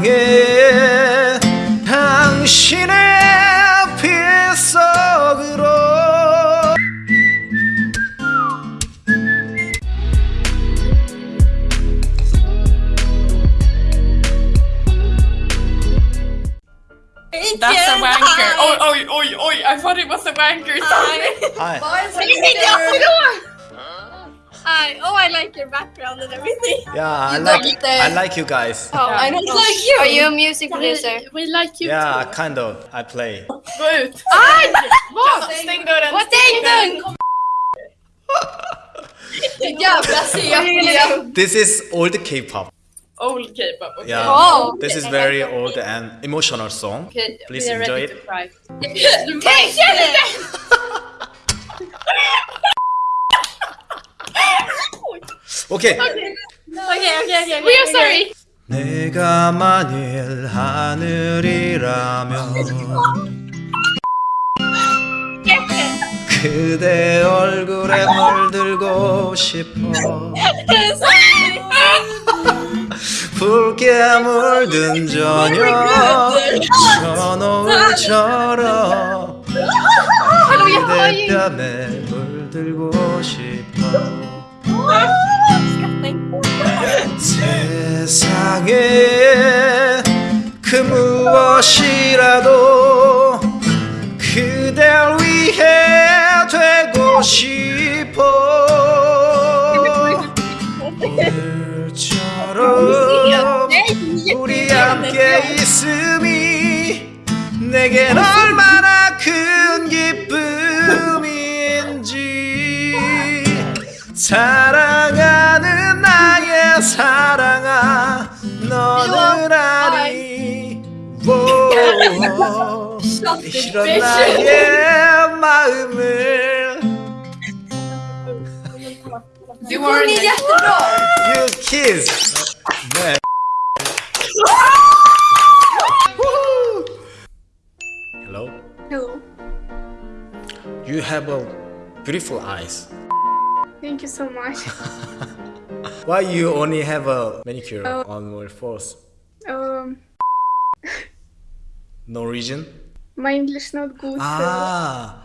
세상에 당신의 빛속으로 That's a wanker. Oj, oj, oj, oj. I thought it was a wanker. Sorry. Hi. Hi. Oh, I like your background and everything. Yeah, I You like don't, uh, I like you guys. Oh, I don't like you. Are you a music producer? We like you Yeah, kind of. I play. too. Gå ut. Vad? Stäng dörren. Vad stäng dörren! Jävla CP! This is old K-pop. Old K-pop. Okay. Yeah. Oh. This is very old and emotional song. Okay, Please we are enjoy ready it. to cry. We are sorry. 내가 만일 하늘이라면 그대 얼굴에 물들고 싶어? 붉게 물든 저녁 저노을처럼 그대 뺨에 물들고 싶어 그 무엇이라도 그댈 위해 되고 싶어. 오늘처럼 우리 함께 있음이 내겐 얼마나 큰 기쁨인지 사 이런 나의 마음을 You are Ni är jättebra! You kiss 네. Hello Hello. You have a beautiful eyes Thank you so much. Why you only have a manicure Oh. on your face? Um, No reason? my English not good. Ah,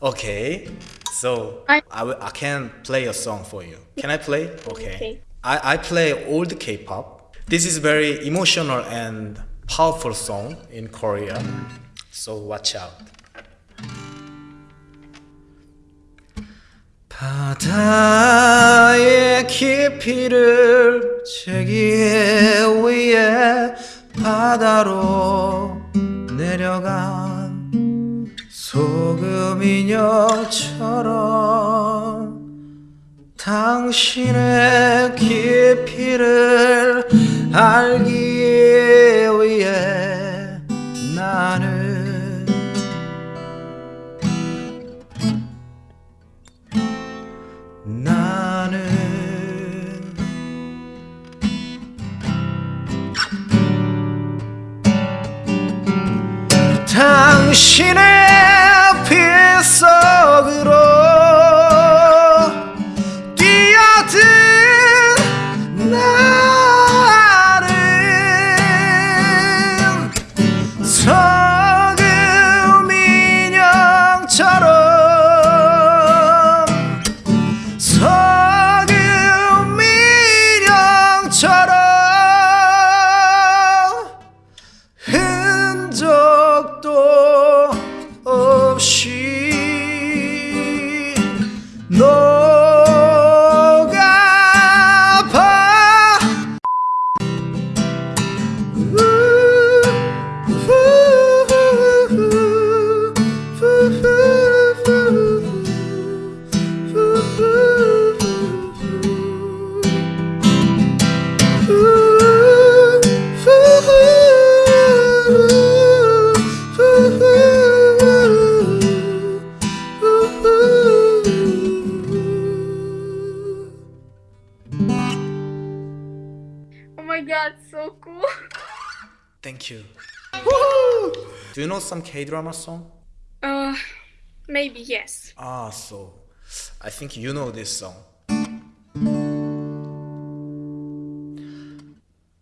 okay. So I- I, will- I can play a song for you. Can I play? Okay. Okay. I, I play old K-pop. This is very emotional and powerful song in Korea. So watch out. 바다의 깊이를 제기 위에 바다로 내려간 소금 인형처럼 당신의 깊이를 알기 위 tú. Do you know some K-drama song? Uh, maybe yes. Ah, so I think you know this song.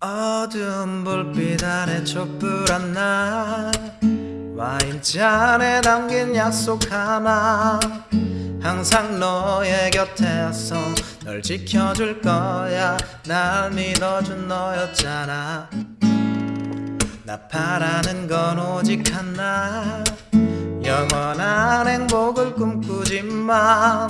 어두운 불빛 아래 촛불한 날 와인잔에 담긴 약속 하나 항상 너의 곁에서 널 지켜줄 거야 날 믿어준 너였잖아 나 바라는 건 오직 하나. 영원한 행복을 꿈꾸지만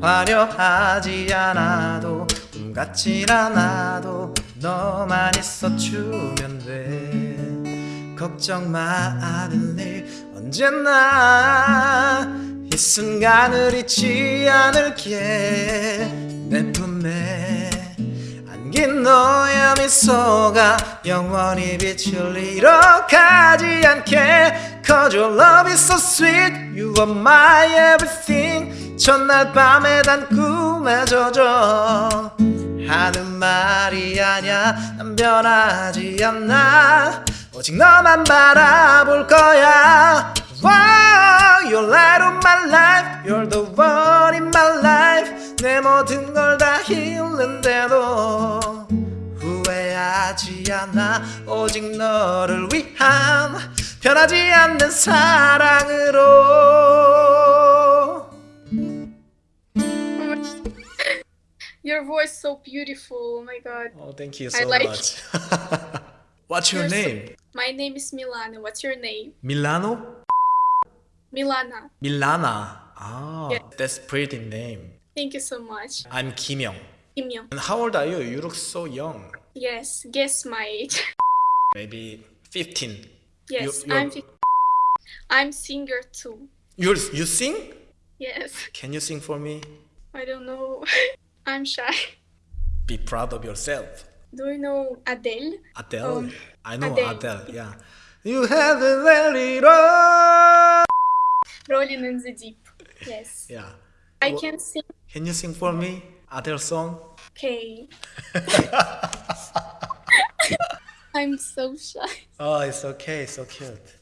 화려하지 않아도 꿈 같진 않아도 너만 있어 주면 돼. 걱정 마 아들리 언제나 이 순간을 잊지 않을게. 내 품에 안 긴 너의 미소가 영원히 빛을 잃어가지 않게. Cause your love is so sweet You are my everything 첫날 밤에 단 꿈에 젖어 하는 말이 아냐 난 변하지 않아. 오직 너만 바라볼 거야 Wow, you're light of my life You're the one in my life 내 모든 걸 다 잃는데도 후회하지 않아 오직 너를 위한 변하지 않는 사랑으로 Your voice so beautiful. Oh my god. Oh, thank you I so like much. What's your You're so- name? My name is Milana. What's your name? Milano? Milana. Milana. Ah, Yeah. that's pretty name. Thank you so much. I'm Kim Young. Kim Young. And how old are you? You look so young. Yes, guess my age. Maybe 15. Yes, You- I'm. fif- I'm singer too. You you sing? Yes, Can you sing for me? I don't know. I'm shy. Be proud of yourself. Do you know Adele? Adele. Um, I know Adele. Adele. Yeah. You have a very roll. Rolling in the Deep. Yes. Yeah. I can sing. Can you sing for me? Other song? Okay. I'm so shy. Oh, it's okay. So cute.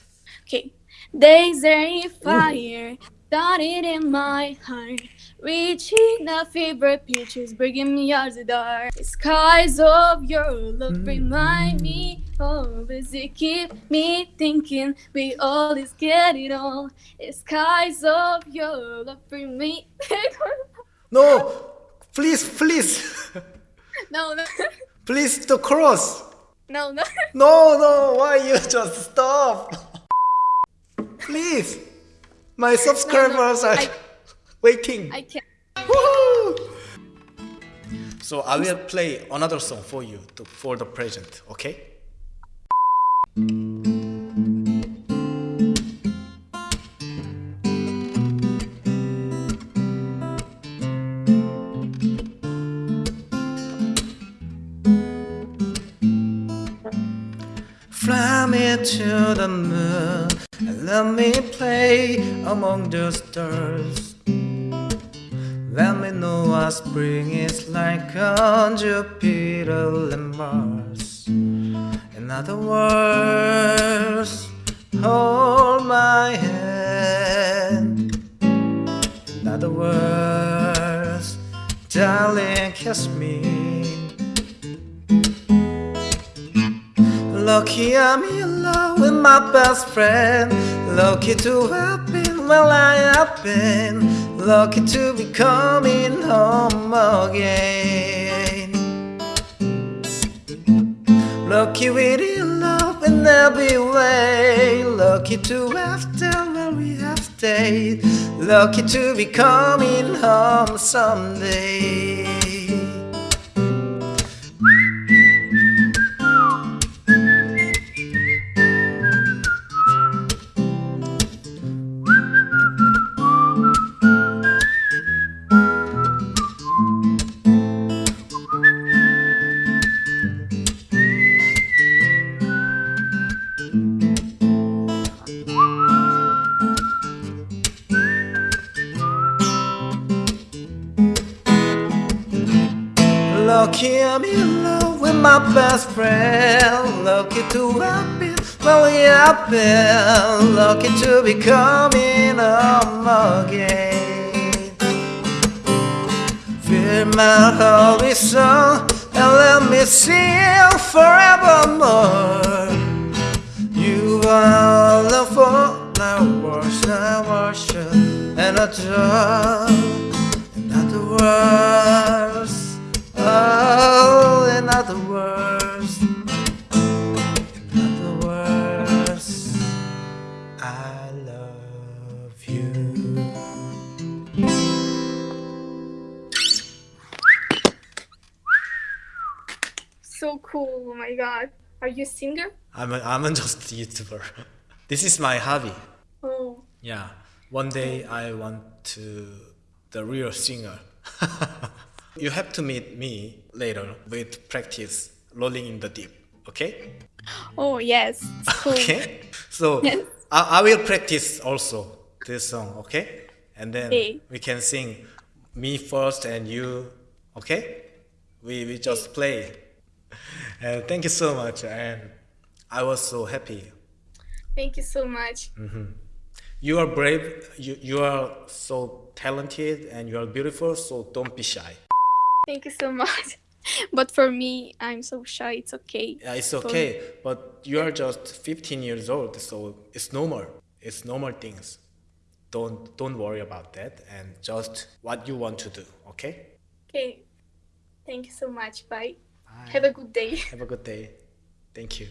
Okay. There's a fire started in my heart, reaching the fever pitches, bringing me out the dark. The skies of your love remind me of as you keep me thinking we always get it all. The skies of your love bring me. No, please, please, no, no, please the cross. no, no. No, no, why you just stop? Please, my subscribers are I- waiting. I can't. Woohoo! So I will play another song for you to, for the present, okay? Fly me to the moon and let me play among the stars. Let me know what spring is like on Jupiter and Mars. In other words, hold my hand. In other words, darling, kiss me. Lucky I'm in love with my best friend. Lucky to have been where I have been. Lucky to be coming home again. Lucky with your love in every way. Lucky to have done where we have stayed. Lucky to be coming home someday. Lucky I'm in love with my best friend. Lucky to have been we have been. Lucky to be coming home again. Fill my heart with and let me sing forevermore. You are the for I worship, I worship, and adore. In other words, cool. Oh my god. Are you a singer? I'm a, I'm a just YouTuber. This is my hobby. Oh. Yeah. One day I want to the real singer. you have to meet me later with practice rolling in the deep. Okay? Oh yes. Cool. Okay. So Yes. I, I will practice also this song. Okay? And then Okay. we can sing me first and you. Okay? We we just play. And uh, thank you so much. And I was so happy Thank you so much. Mm-hmm. You are brave, you, you are so talented, and you are beautiful, so don't be shy. Thank you so much. But for me, I'm so shy. It's okay. Yeah, it's okay, but you are just 15 years old, so it's normal. It's normal things. Don't don't worry about that, and just what you want to do. Okay? Okay. Thank you so much. Bye. Bye. Have a good day. Have a good day. Thank you.